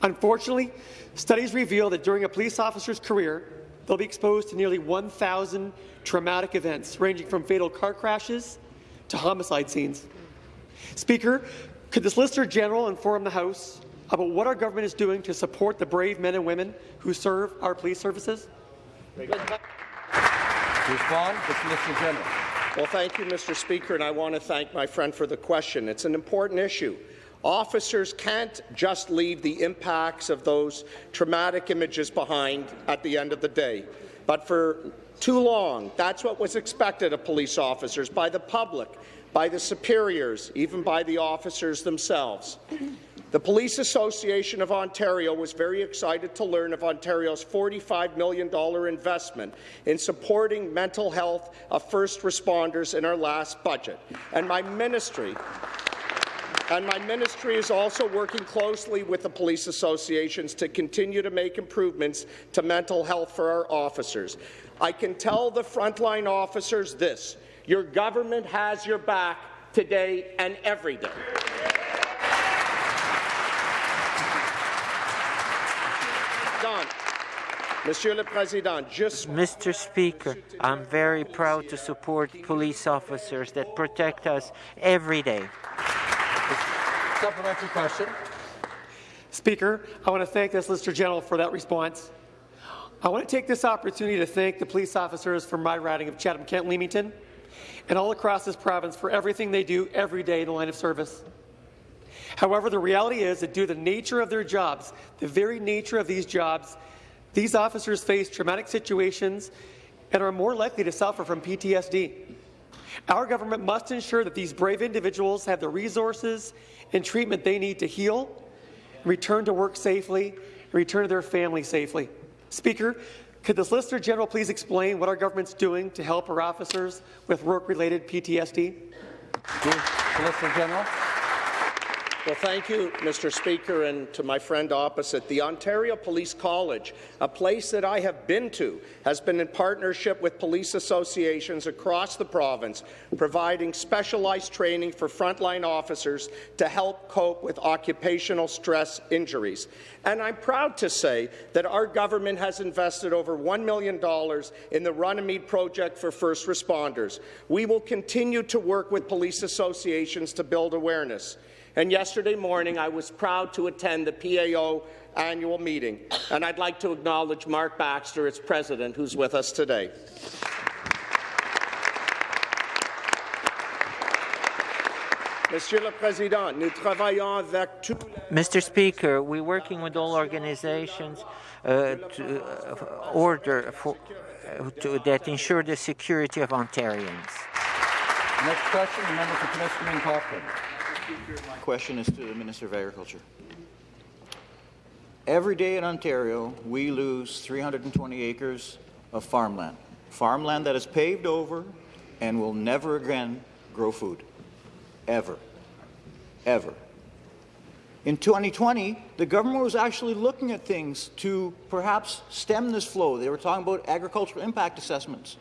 Unfortunately, studies reveal that during a police officer's career, they'll be exposed to nearly 1,000 traumatic events, ranging from fatal car crashes to homicide scenes. Speaker, could the Solicitor General inform the House about what our government is doing to support the brave men and women who serve our police services? Respond, General. Well, thank you, Mr. Speaker, and I want to thank my friend for the question. It's an important issue. Officers can't just leave the impacts of those traumatic images behind at the end of the day. But for too long, that's what was expected of police officers by the public, by the superiors, even by the officers themselves. The Police Association of Ontario was very excited to learn of Ontario's $45 million investment in supporting mental health of first responders in our last budget. And my ministry and my ministry is also working closely with the police associations to continue to make improvements to mental health for our officers. I can tell the frontline officers this, your government has your back today and every day. Done. Monsieur le Président, just Mr. Speaker, I'm very proud to support police officers that protect us every day. Supplementary question. Speaker, I want to thank the Solicitor General for that response. I want to take this opportunity to thank the police officers from my riding of Chatham-Kent-Leamington and all across this province for everything they do every day in the line of service. However, the reality is that due to the nature of their jobs, the very nature of these jobs, these officers face traumatic situations and are more likely to suffer from PTSD. Our government must ensure that these brave individuals have the resources and treatment they need to heal, return to work safely, and return to their family safely. Speaker, could the Solicitor General please explain what our government's doing to help our officers with work-related PTSD? Solicitor General. Well, thank you, Mr. Speaker, and to my friend opposite. The Ontario Police College, a place that I have been to, has been in partnership with police associations across the province, providing specialized training for frontline officers to help cope with occupational stress injuries. And I'm proud to say that our government has invested over $1 million in the Runnymede Project for First Responders. We will continue to work with police associations to build awareness. And yesterday morning, I was proud to attend the PAO annual meeting, and I'd like to acknowledge Mark Baxter, its president, who's with us today. Monsieur Président, nous travaillons avec tous Mr. Speaker, we're working with all organizations uh, to uh, order for, uh, to, that ensure the security of Ontarians. Next question, the member for Timiskaming Cochrane. My question is to the Minister of Agriculture. Every day in Ontario, we lose 320 acres of farmland. Farmland that is paved over and will never again grow food. Ever. Ever. In 2020, the government was actually looking at things to perhaps stem this flow. They were talking about agricultural impact assessments.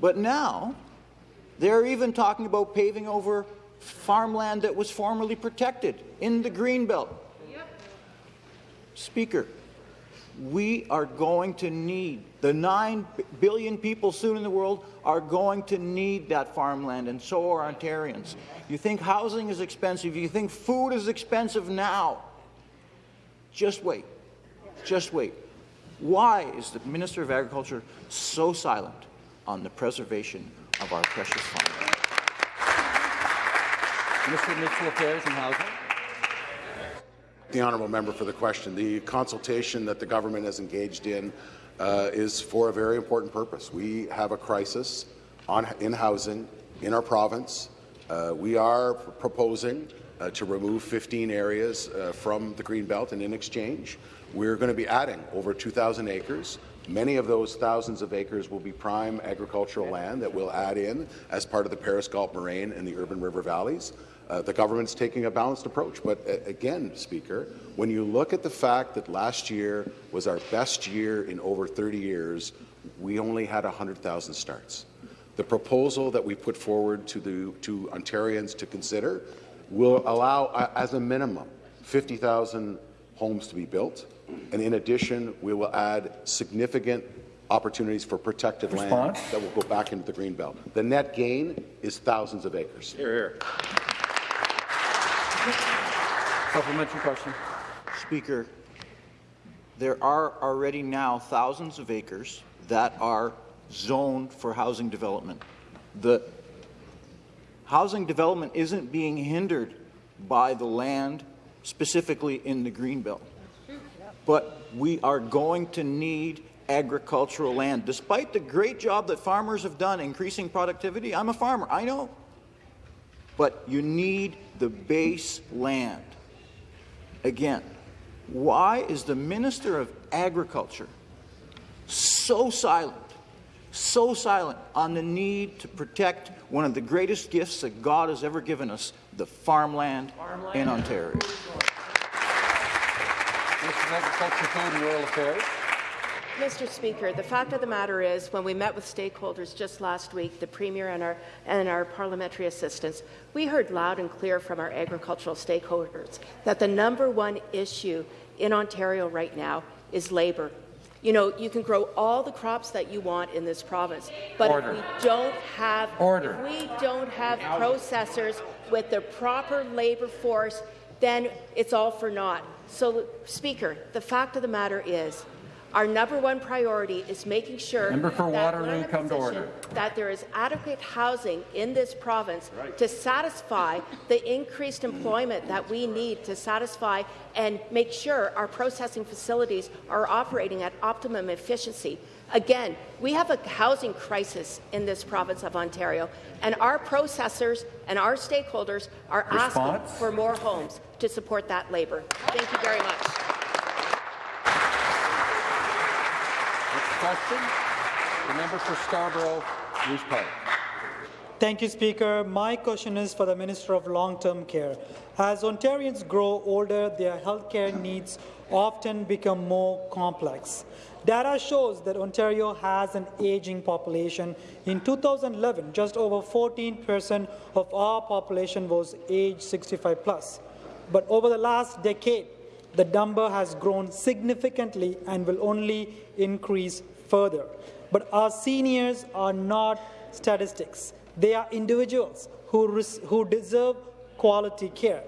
But now, they're even talking about paving over farmland that was formerly protected in the Greenbelt. Yep. Speaker, We are going to need, the 9 billion people soon in the world are going to need that farmland, and so are Ontarians. You think housing is expensive, you think food is expensive now. Just wait. Just wait. Why is the Minister of Agriculture so silent on the preservation of our precious farmland? Minister of Affairs and Housing. The honourable member for the question. The consultation that the government has engaged in uh, is for a very important purpose. We have a crisis on, in housing in our province. Uh, we are proposing uh, to remove 15 areas uh, from the green belt, and in exchange, we're going to be adding over 2,000 acres. Many of those thousands of acres will be prime agricultural land that we'll add in as part of the Paris Galt Moraine and the urban river valleys. Uh, the government's taking a balanced approach. But uh, again, Speaker, when you look at the fact that last year was our best year in over 30 years, we only had 100,000 starts. The proposal that we put forward to, the, to Ontarians to consider will allow, uh, as a minimum, 50,000 homes to be built. And in addition, we will add significant opportunities for protected Response? land that will go back into the Greenbelt. The net gain is thousands of acres. Here, here. Supplementary question. Speaker, there are already now thousands of acres that are zoned for housing development. The housing development isn't being hindered by the land specifically in the Greenbelt. But we are going to need agricultural land. Despite the great job that farmers have done increasing productivity, I'm a farmer, I know. But you need the base land. Again, why is the Minister of Agriculture so silent, so silent on the need to protect one of the greatest gifts that God has ever given us, the farmland, farmland. in Ontario? Minister of Agriculture, Food and Rural Affairs. Mr. Speaker, the fact of the matter is, when we met with stakeholders just last week, the Premier and our, and our parliamentary assistants, we heard loud and clear from our agricultural stakeholders that the number one issue in Ontario right now is labour. You know, you can grow all the crops that you want in this province, but Order. if we don't have Order. if we don't have processors with the proper labour force, then it's all for naught. So, Speaker, the fact of the matter is, our number one priority is making sure that, Waterloo, we're in a come to position order. that there is adequate housing in this province to satisfy the increased employment that we need to satisfy and make sure our processing facilities are operating at optimum efficiency. Again, we have a housing crisis in this province of Ontario, and our processors and our stakeholders are asking for more homes to support that labour. Thank you very much. Question. The member for Scarborough, Park. Thank you, Speaker. My question is for the Minister of Long-Term Care. As Ontarians grow older, their healthcare needs often become more complex. Data shows that Ontario has an aging population. In 2011, just over 14% of our population was age 65 plus. But over the last decade, the number has grown significantly and will only increase further. But our seniors are not statistics. They are individuals who, who deserve quality care.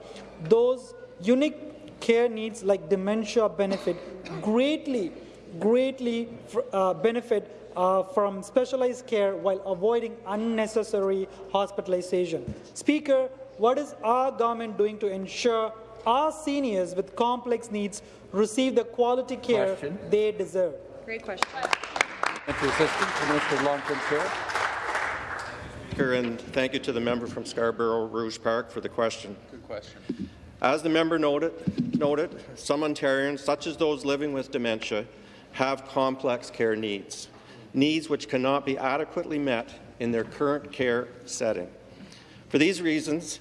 Those unique care needs like dementia benefit greatly, greatly uh, benefit uh, from specialized care while avoiding unnecessary hospitalization. Speaker, what is our government doing to ensure our seniors with complex needs receive the quality care Question. they deserve? Great question. Minister Assistant to Minister of Long-Term Care. Speaker, and thank you to the member from Scarborough Rouge Park for the question. Good question. As the member noted, noted, some Ontarians, such as those living with dementia, have complex care needs, needs which cannot be adequately met in their current care setting. For these reasons,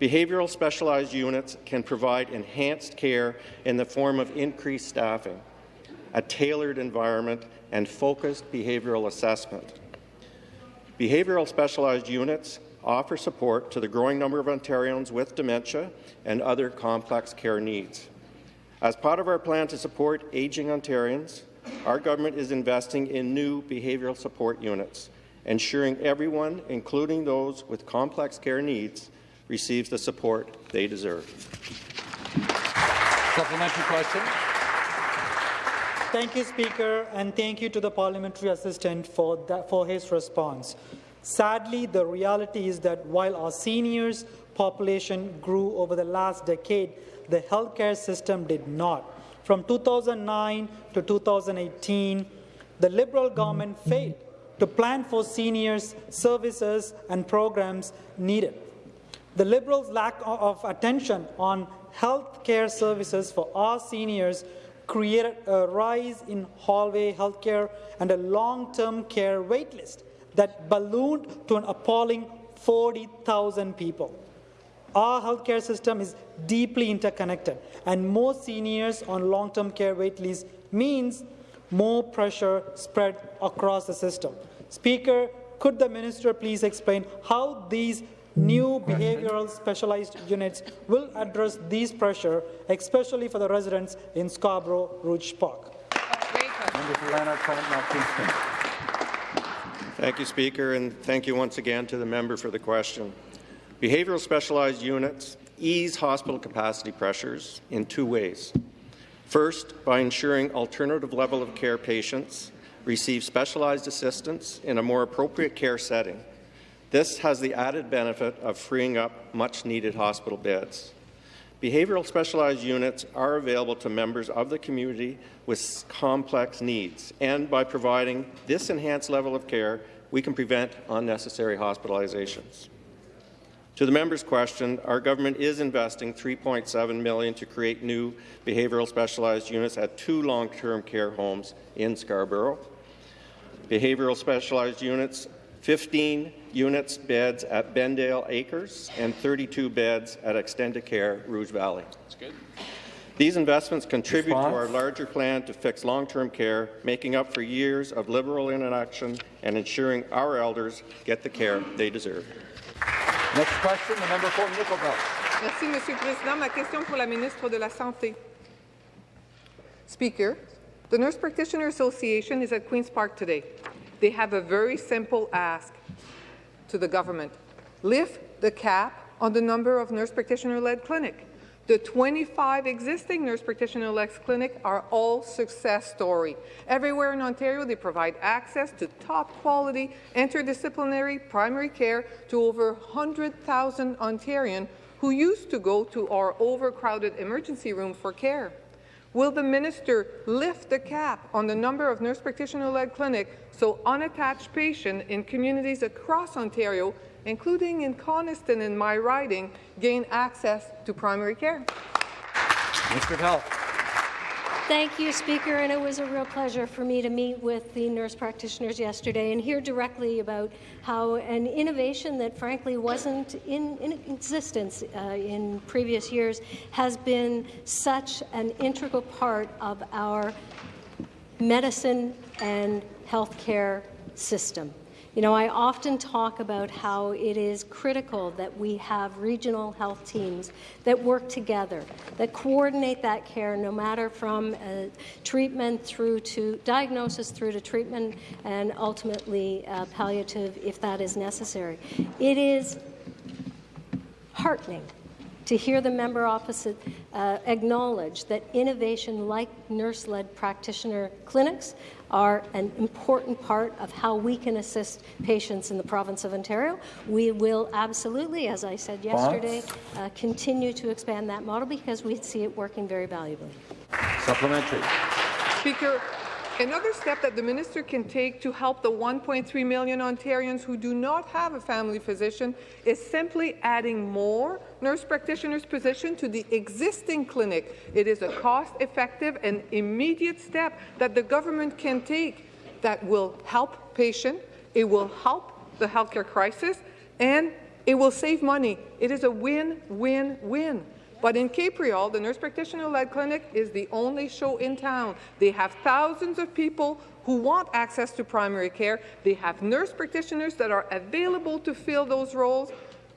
behavioral specialized units can provide enhanced care in the form of increased staffing, a tailored environment, and focused behavioral assessment. Behavioral specialized units offer support to the growing number of Ontarians with dementia and other complex care needs. As part of our plan to support ageing Ontarians, our government is investing in new behavioral support units, ensuring everyone, including those with complex care needs, receives the support they deserve. Supplementary question. Thank you, Speaker, and thank you to the parliamentary assistant for, that, for his response. Sadly, the reality is that while our seniors population grew over the last decade, the healthcare system did not. From 2009 to 2018, the Liberal government failed to plan for seniors' services and programs needed. The Liberals' lack of attention on health care services for our seniors created a rise in hallway healthcare and a long-term care waitlist that ballooned to an appalling 40,000 people. Our healthcare system is deeply interconnected, and more seniors on long-term care waitlists means more pressure spread across the system. Speaker, could the minister please explain how these New behavioral specialized units will address these pressure, especially for the residents in Scarborough Rouge Park. Thank you, Speaker, and thank you once again to the member for the question. Behavioral specialized units ease hospital capacity pressures in two ways. First, by ensuring alternative level of care patients receive specialized assistance in a more appropriate care setting this has the added benefit of freeing up much-needed hospital beds. Behavioral specialized units are available to members of the community with complex needs, and by providing this enhanced level of care, we can prevent unnecessary hospitalizations. To the member's question, our government is investing 3.7 million to create new behavioral specialized units at two long-term care homes in Scarborough. Behavioral specialized units 15 units beds at Bendale Acres and 32 beds at Extendicare Rouge Valley. That's good. These investments contribute Response? to our larger plan to fix long-term care, making up for years of Liberal inaction and ensuring our elders get the care they deserve. Next question, the member for Nickel Merci, Monsieur le Président. Ma question pour la ministre de la Santé. Speaker, the Nurse Practitioner Association is at Queen's Park today. They have a very simple ask to the government. Lift the cap on the number of nurse practitioner-led clinics. The 25 existing nurse practitioner-led clinics are all success story. Everywhere in Ontario, they provide access to top-quality interdisciplinary primary care to over 100,000 Ontarians who used to go to our overcrowded emergency rooms for care. Will the minister lift the cap on the number of nurse practitioner-led clinics so unattached patients in communities across Ontario, including in Coniston in my riding, gain access to primary care? Of Health. Thank you, Speaker, and it was a real pleasure for me to meet with the nurse practitioners yesterday and hear directly about how an innovation that frankly wasn't in, in existence uh, in previous years has been such an integral part of our medicine and healthcare system. You know, I often talk about how it is critical that we have regional health teams that work together, that coordinate that care, no matter from uh, treatment through to diagnosis through to treatment and ultimately uh, palliative if that is necessary. It is heartening to hear the member opposite uh, acknowledge that innovation like nurse-led practitioner clinics are an important part of how we can assist patients in the province of Ontario. We will absolutely, as I said yesterday, uh, continue to expand that model because we see it working very valuably. Supplementary. Speaker, Another step that the minister can take to help the 1.3 million Ontarians who do not have a family physician is simply adding more nurse practitioners' position to the existing clinic. It is a cost-effective and immediate step that the government can take that will help patients, it will help the healthcare crisis, and it will save money. It is a win-win-win. But in Capreol, the nurse practitioner-led clinic is the only show in town. They have thousands of people who want access to primary care. They have nurse practitioners that are available to fill those roles.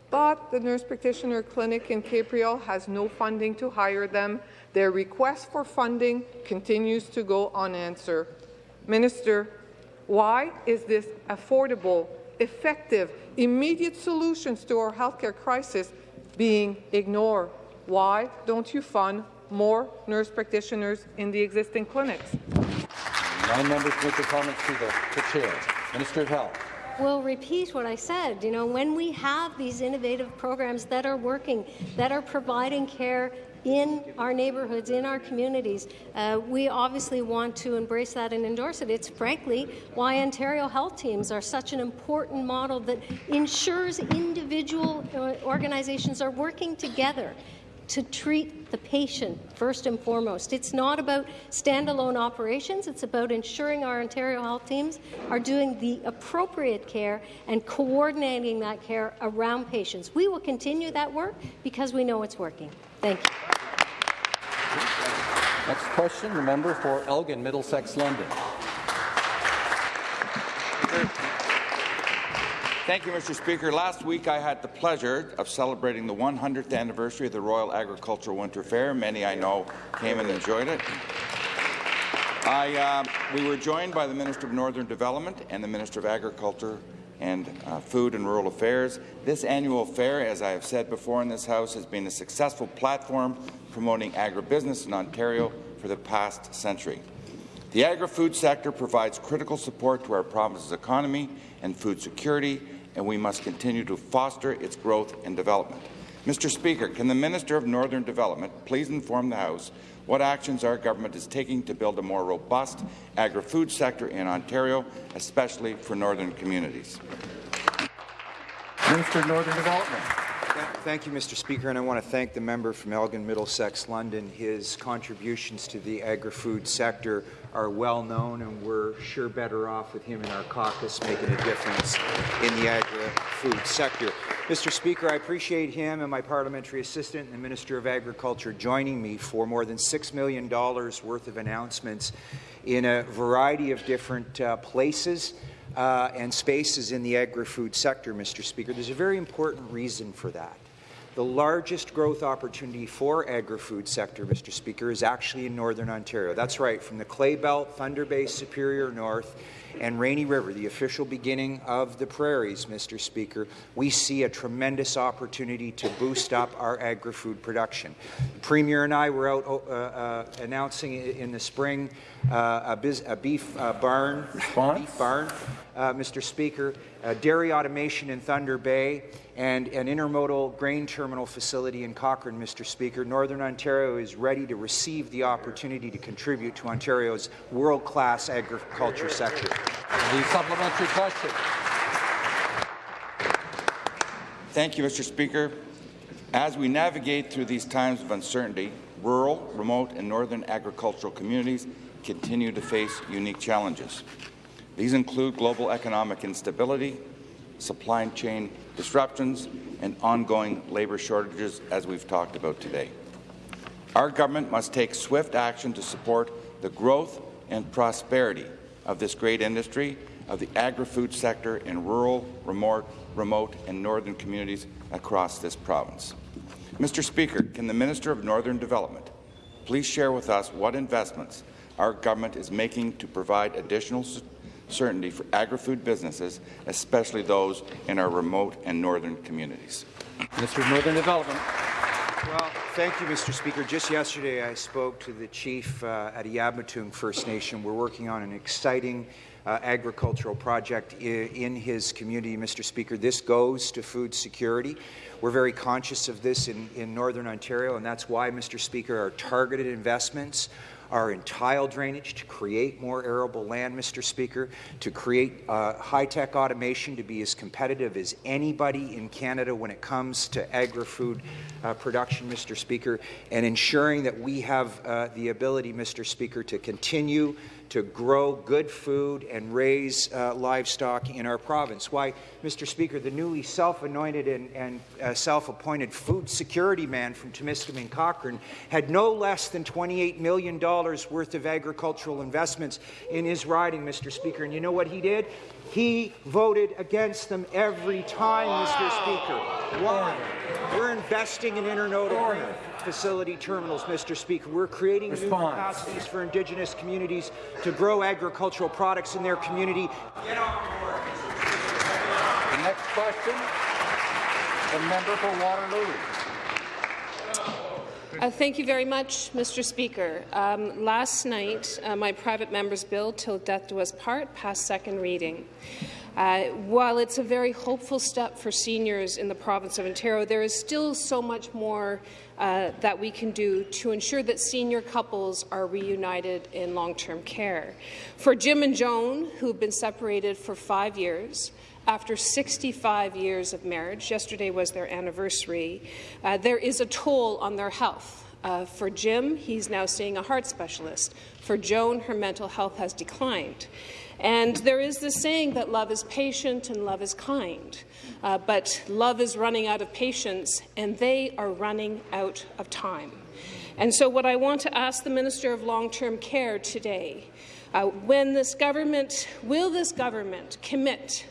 but the nurse practitioner clinic in Capreol has no funding to hire them. Their request for funding continues to go unanswered. Minister, why is this affordable, effective, immediate solutions to our healthcare crisis being ignored? Why don't you fund more nurse practitioners in the existing clinics? Nine members make their comments to the, the chair. Minister of Health. will repeat what I said. You know, when we have these innovative programs that are working, that are providing care in our neighbourhoods, in our communities, uh, we obviously want to embrace that and endorse it. It's frankly why Ontario health teams are such an important model that ensures individual uh, organizations are working together to treat the patient first and foremost. It's not about standalone operations, it's about ensuring our Ontario health teams are doing the appropriate care and coordinating that care around patients. We will continue that work because we know it's working. Thank you. Next question, the member for Elgin, Middlesex, London. Thank you, Mr. Speaker. Last week, I had the pleasure of celebrating the 100th anniversary of the Royal Agricultural Winter Fair. Many I know came and enjoyed it. I, uh, we were joined by the Minister of Northern Development and the Minister of Agriculture and uh, Food and Rural Affairs. This annual fair, as I have said before in this House, has been a successful platform promoting agribusiness in Ontario for the past century. The agri-food sector provides critical support to our province's economy and food security, and we must continue to foster its growth and development. Mr. Speaker, can the Minister of Northern Development please inform the House what actions our government is taking to build a more robust agri-food sector in Ontario, especially for northern communities? Minister of Northern Development. Thank you, Mr. Speaker, and I want to thank the member from Elgin, Middlesex, London. His contributions to the agri-food sector are well known, and we're sure better off with him in our caucus making a difference in the agri-food sector. Mr. Speaker, I appreciate him and my parliamentary assistant and the Minister of Agriculture joining me for more than $6 million worth of announcements in a variety of different uh, places uh, and spaces in the agri-food sector, Mr. Speaker. There's a very important reason for that. The largest growth opportunity for agri-food sector, Mr. Speaker, is actually in Northern Ontario. That's right, from the Clay Belt, Thunder Bay, Superior North, and Rainy River, the official beginning of the prairies, Mr. Speaker, we see a tremendous opportunity to boost up our agri-food production. The Premier and I were out uh, uh, announcing in the spring uh, a, a, beef uh, barn, beef barn, uh, Mr. Speaker, dairy automation in Thunder Bay, and an intermodal grain terminal facility in Cochrane, Mr. Speaker. Northern Ontario is ready to receive the opportunity to contribute to Ontario's world-class agriculture sector. The supplementary question. Thank you, Mr. Speaker. As we navigate through these times of uncertainty, rural, remote, and northern agricultural communities continue to face unique challenges. These include global economic instability, supply chain disruptions, and ongoing labour shortages, as we've talked about today. Our government must take swift action to support the growth and prosperity of this great industry of the agri-food sector in rural, remote, remote and northern communities across this province. Mr. Speaker, can the Minister of Northern Development please share with us what investments our government is making to provide additional certainty for agri-food businesses, especially those in our remote and northern communities. Of Northern Development. Well, thank you, Mr. Speaker. Just yesterday, I spoke to the chief uh, at Yabmatung First Nation. We're working on an exciting uh, agricultural project in his community, Mr. Speaker. This goes to food security. We're very conscious of this in, in Northern Ontario, and that's why, Mr. Speaker, our targeted investments are in tile drainage to create more arable land, Mr. Speaker, to create uh, high-tech automation to be as competitive as anybody in Canada when it comes to agri-food uh, production, Mr. Speaker, and ensuring that we have uh, the ability, Mr. Speaker, to continue to grow good food and raise uh, livestock in our province. Why, Mr. Speaker, the newly self-anointed and, and uh, self-appointed food security man from Timiskaming Cochrane had no less than $28 million worth of agricultural investments in his riding, Mr. Speaker. And you know what he did? He voted against them every time, Mr. Speaker. Why? We're investing in intermodal facility terminals, Mr. Speaker. We're creating new Response. capacities for Indigenous communities to grow agricultural products in their community. Get on board. The next question, the member for Waterloo. Uh, thank you very much, Mr. Speaker. Um, last night, uh, my private member's bill, Till Death Do Us Part, passed second reading. Uh, while it's a very hopeful step for seniors in the province of Ontario, there is still so much more uh, that we can do to ensure that senior couples are reunited in long-term care. For Jim and Joan, who have been separated for five years, after 65 years of marriage, yesterday was their anniversary, uh, there is a toll on their health. Uh, for Jim, he's now seeing a heart specialist. For Joan, her mental health has declined. And there is this saying that love is patient and love is kind. Uh, but love is running out of patience, and they are running out of time. And so what I want to ask the Minister of Long-Term Care today, uh, when this government, will this government commit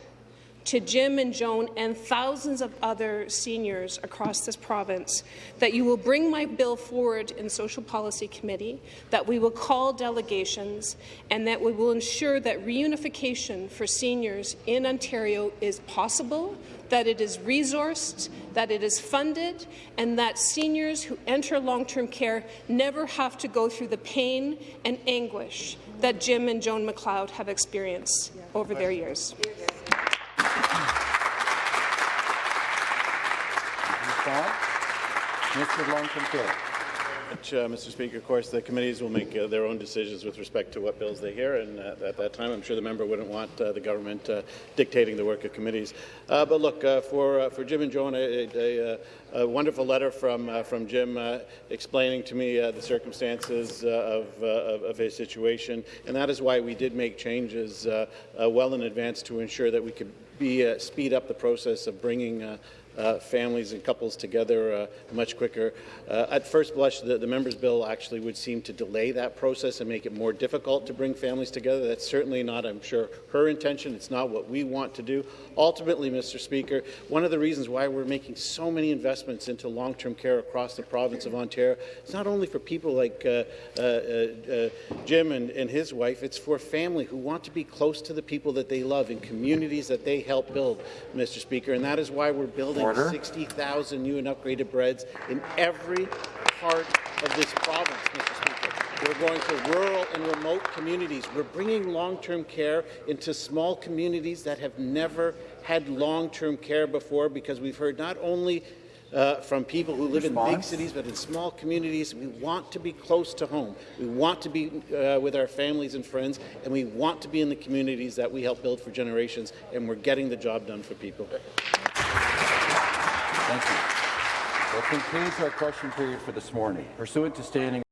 to Jim and Joan and thousands of other seniors across this province that you will bring my bill forward in Social Policy Committee, that we will call delegations, and that we will ensure that reunification for seniors in Ontario is possible, that it is resourced, that it is funded, and that seniors who enter long-term care never have to go through the pain and anguish that Jim and Joan McLeod have experienced over their years. Response? Long-Term uh, Mr. Speaker, of course, the committees will make uh, their own decisions with respect to what bills they hear, and uh, at that time, I'm sure the member wouldn't want uh, the government uh, dictating the work of committees. Uh, but look, for for Jim and Joan, a, a, a, wonderful letter from from Jim explaining to me the circumstances of, of his situation, and that is why we did make changes well in advance to ensure that we could be uh, speed up the process of bringing. Uh, uh, families and couples together uh, much quicker. Uh, at first blush, the, the member's bill actually would seem to delay that process and make it more difficult to bring families together. That's certainly not, I'm sure, her intention. It's not what we want to do. Ultimately, Mr. Speaker, one of the reasons why we're making so many investments into long-term care across the province of Ontario is not only for people like uh, uh, Jim and, and his wife, it's for family who want to be close to the people that they love in communities that they help build, Mr. Speaker, and that is why we're building Order. 60,000 new and upgraded beds in every part of this province, Mr. Speaker. We're going to rural and remote communities. We're bringing long-term care into small communities that have never had long-term care before because we've heard not only uh, from people who live in big cities, but in small communities. We want to be close to home. We want to be uh, with our families and friends, and we want to be in the communities that we help build for generations, and we're getting the job done for people. Thank you. That concludes our question period for this morning. Pursuant to standing